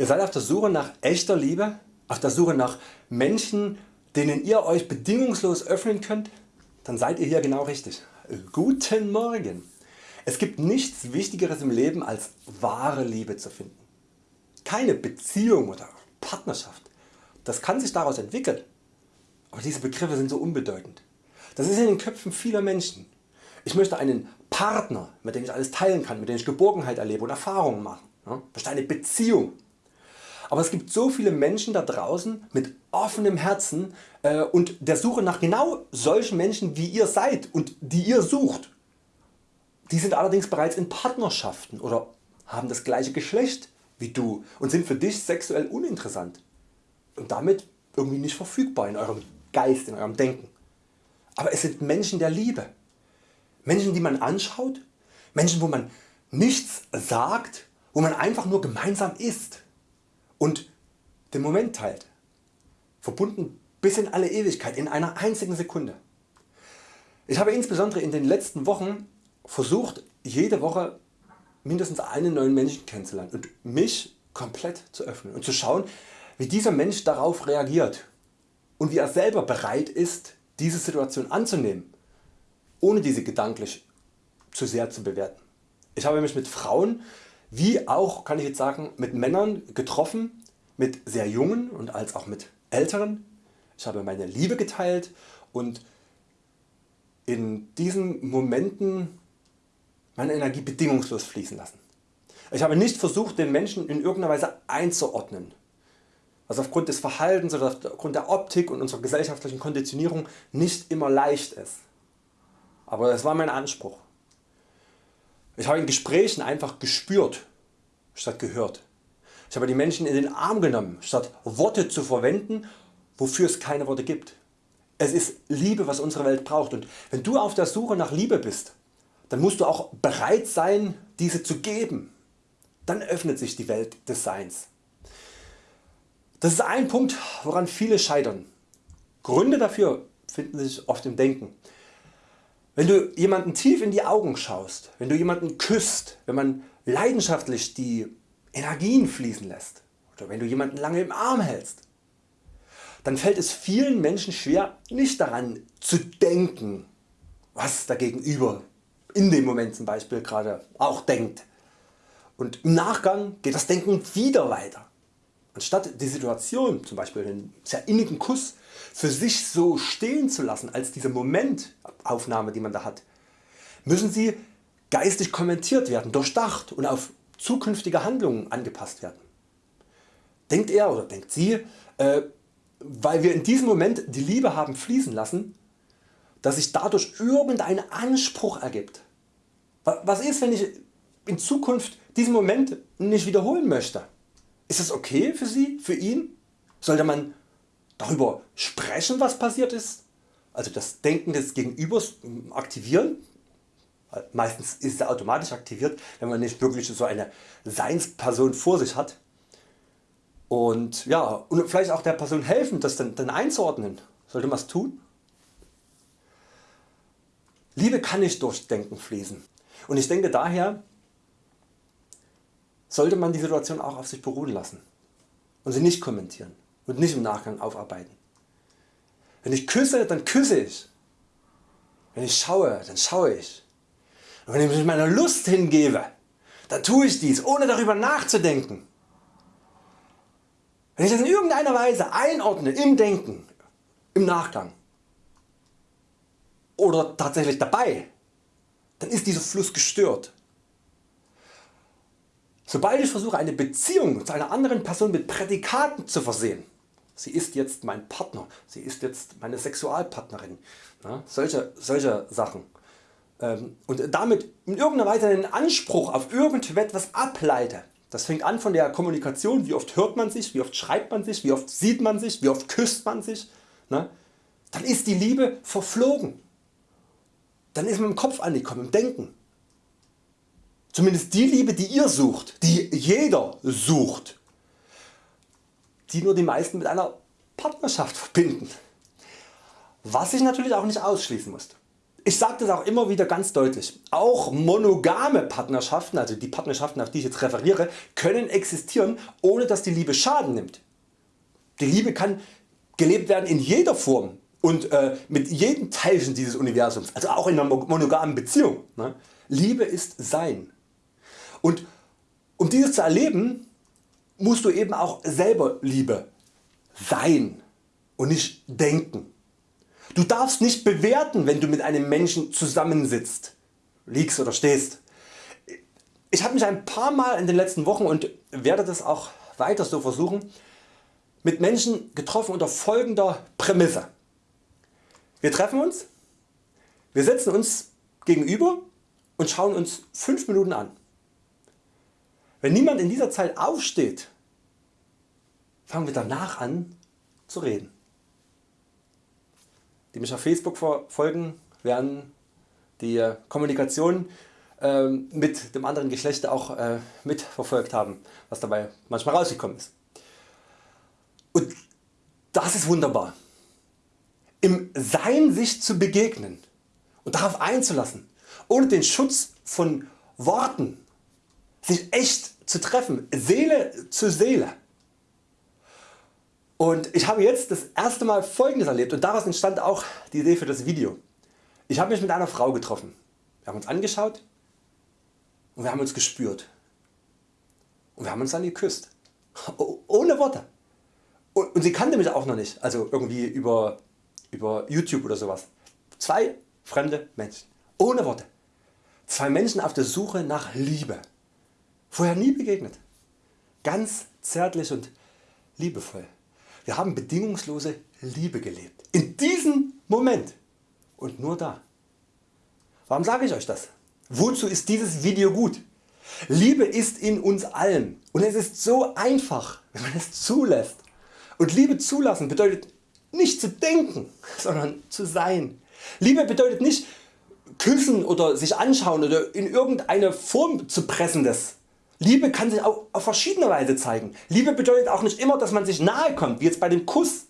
Ihr seid auf der Suche nach echter Liebe, auf der Suche nach Menschen denen ihr Euch bedingungslos öffnen könnt, dann seid ihr hier genau richtig. Guten Morgen! Es gibt nichts Wichtigeres im Leben als wahre Liebe zu finden. Keine Beziehung oder Partnerschaft. Das kann sich daraus entwickeln. Aber diese Begriffe sind so unbedeutend. Das ist in den Köpfen vieler Menschen. Ich möchte einen Partner, mit dem ich alles teilen kann, mit dem ich Geborgenheit erlebe und Erfahrungen mache. Ich möchte eine Beziehung. Aber es gibt so viele Menschen da draußen mit offenem Herzen äh, und der Suche nach genau solchen Menschen wie ihr seid und die ihr sucht. Die sind allerdings bereits in Partnerschaften oder haben das gleiche Geschlecht wie du und sind für dich sexuell uninteressant und damit irgendwie nicht verfügbar in eurem Geist, in eurem Denken. Aber es sind Menschen der Liebe. Menschen die man anschaut, Menschen wo man nichts sagt, wo man einfach nur gemeinsam ist und den Moment teilt. Verbunden bis in alle Ewigkeit in einer einzigen Sekunde. Ich habe insbesondere in den letzten Wochen versucht jede Woche mindestens einen neuen Menschen kennenzulernen und mich komplett zu öffnen und zu schauen wie dieser Mensch darauf reagiert und wie er selber bereit ist diese Situation anzunehmen, ohne diese gedanklich zu sehr zu bewerten. Ich habe mich mit Frauen wie auch kann ich jetzt sagen mit Männern getroffen, mit sehr jungen und als auch mit älteren. Ich habe meine Liebe geteilt und in diesen Momenten meine Energie bedingungslos fließen lassen. Ich habe nicht versucht den Menschen in irgendeiner Weise einzuordnen, was aufgrund des Verhaltens oder aufgrund der Optik und unserer gesellschaftlichen Konditionierung nicht immer leicht ist. Aber das war mein Anspruch. Ich habe in Gesprächen einfach gespürt statt gehört. Ich habe die Menschen in den Arm genommen statt Worte zu verwenden wofür es keine Worte gibt. Es ist Liebe was unsere Welt braucht und wenn du auf der Suche nach Liebe bist, dann musst du auch bereit sein diese zu geben. Dann öffnet sich die Welt des Seins. Das ist ein Punkt woran viele scheitern. Gründe dafür finden sich oft im Denken. Wenn du jemanden tief in die Augen schaust, wenn du jemanden küsst, wenn man leidenschaftlich die Energien fließen lässt oder wenn du jemanden lange im Arm hältst, dann fällt es vielen Menschen schwer nicht daran zu denken was der Gegenüber in dem Moment zum Beispiel gerade auch denkt. Und im Nachgang geht das Denken wieder weiter. Anstatt die Situation, zum Beispiel einen sehr innigen Kuss, für sich so stehen zu lassen als diese Momentaufnahme die man da hat, müssen sie geistig kommentiert werden, durchdacht und auf zukünftige Handlungen angepasst werden. Denkt er oder denkt sie, äh, weil wir in diesem Moment die Liebe haben fließen lassen, dass sich dadurch irgendein Anspruch ergibt. Was ist wenn ich in Zukunft diesen Moment nicht wiederholen möchte? Ist das okay für Sie, für ihn? Sollte man darüber sprechen was passiert ist? Also das Denken des Gegenübers aktivieren? Meistens ist er automatisch aktiviert wenn man nicht wirklich so eine Seinsperson vor sich hat. Und, ja, und vielleicht auch der Person helfen das dann, dann einzuordnen. Sollte man es tun? Liebe kann nicht durch Denken fließen und ich denke daher sollte man die Situation auch auf sich beruhen lassen und sie nicht kommentieren und nicht im Nachgang aufarbeiten. Wenn ich küsse, dann küsse ich. Wenn ich schaue, dann schaue ich. Und wenn ich mich meiner Lust hingebe, dann tue ich dies ohne darüber nachzudenken. Wenn ich das in irgendeiner Weise einordne im Denken, im Nachgang oder tatsächlich dabei, dann ist dieser Fluss gestört. Sobald ich versuche eine Beziehung zu einer anderen Person mit Prädikaten zu versehen, sie ist jetzt mein Partner, sie ist jetzt meine Sexualpartnerin, ja, solche, solche Sachen, ähm, und damit in irgendeiner Weise einen Anspruch auf irgendetwas ableite, das fängt an von der Kommunikation, wie oft hört man sich, wie oft schreibt man sich, wie oft sieht man sich, wie oft küsst man sich, ne? dann ist die Liebe verflogen. Dann ist man im Kopf angekommen, im Denken. Zumindest die Liebe die ihr sucht, die jeder sucht, die nur die meisten mit einer Partnerschaft verbinden. Was ich natürlich auch nicht ausschließen muss. ich sage das auch immer wieder ganz deutlich, auch monogame Partnerschaften, also die Partnerschaften auf die ich jetzt referiere, können existieren ohne dass die Liebe Schaden nimmt. Die Liebe kann gelebt werden in jeder Form und äh, mit jedem Teilchen dieses Universums, also auch in einer monogamen Beziehung. Ne? Liebe ist Sein. Und um dieses zu erleben, musst du eben auch selber Liebe sein und nicht denken. Du darfst nicht bewerten wenn du mit einem Menschen zusammensitzt, liegst oder stehst. Ich habe mich ein paar Mal in den letzten Wochen und werde das auch weiter so versuchen mit Menschen getroffen unter folgender Prämisse. Wir treffen uns, wir setzen uns gegenüber und schauen uns 5 Minuten an. Wenn niemand in dieser Zeit aufsteht, fangen wir danach an zu reden. Die mich auf Facebook verfolgen werden die Kommunikation ähm, mit dem anderen Geschlecht auch äh, mitverfolgt haben was dabei manchmal rausgekommen ist. Und das ist wunderbar. Im Sein sich zu begegnen und darauf einzulassen, ohne den Schutz von Worten, sich echt zu treffen, Seele zu Seele. Und ich habe jetzt das erste Mal folgendes erlebt und daraus entstand auch die Idee für das Video. Ich habe mich mit einer Frau getroffen. Wir haben uns angeschaut und wir haben uns gespürt. Und wir haben uns dann geküsst. Ohne Worte. Und sie kannte mich auch noch nicht, also irgendwie über, über YouTube oder sowas. Zwei fremde Menschen, ohne Worte. Zwei Menschen auf der Suche nach Liebe. Vorher nie begegnet. Ganz zärtlich und liebevoll. Wir haben bedingungslose Liebe gelebt. In diesem Moment und nur da. Warum sage ich Euch das? Wozu ist dieses Video gut? Liebe ist in uns allen und es ist so einfach wenn man es zulässt. Und Liebe zulassen bedeutet nicht zu denken, sondern zu sein. Liebe bedeutet nicht küssen oder sich anschauen oder in irgendeine Form zu pressen des. Liebe kann sich auch auf verschiedene Weise zeigen. Liebe bedeutet auch nicht immer dass man sich nahe kommt, wie jetzt bei dem Kuss.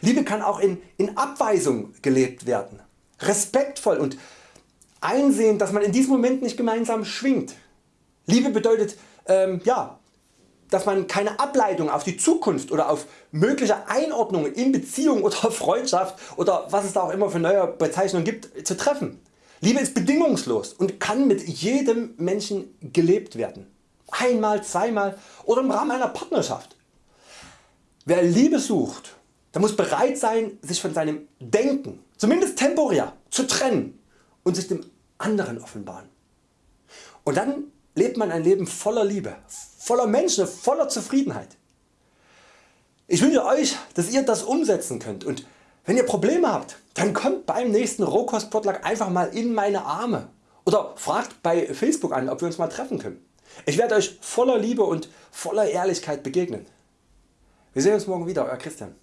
Liebe kann auch in, in Abweisung gelebt werden. Respektvoll und einsehen dass man in diesem Moment nicht gemeinsam schwingt. Liebe bedeutet ähm, ja, dass man keine Ableitung auf die Zukunft oder auf mögliche Einordnungen in Beziehung oder Freundschaft oder was es da auch immer für neue Bezeichnungen gibt zu treffen. Liebe ist bedingungslos und kann mit jedem Menschen gelebt werden. Einmal, zweimal oder im Rahmen einer Partnerschaft. Wer Liebe sucht, der muss bereit sein sich von seinem Denken, zumindest temporär, zu trennen und sich dem anderen offenbaren. Und dann lebt man ein Leben voller Liebe, voller Menschen, voller Zufriedenheit. Ich wünsche Euch dass ihr das umsetzen könnt und wenn ihr Probleme habt, dann kommt beim nächsten Rohkostpotluck einfach mal in meine Arme oder fragt bei Facebook an ob wir uns mal treffen können. Ich werde Euch voller Liebe und voller Ehrlichkeit begegnen. Wir sehen uns morgen wieder, Euer Christian.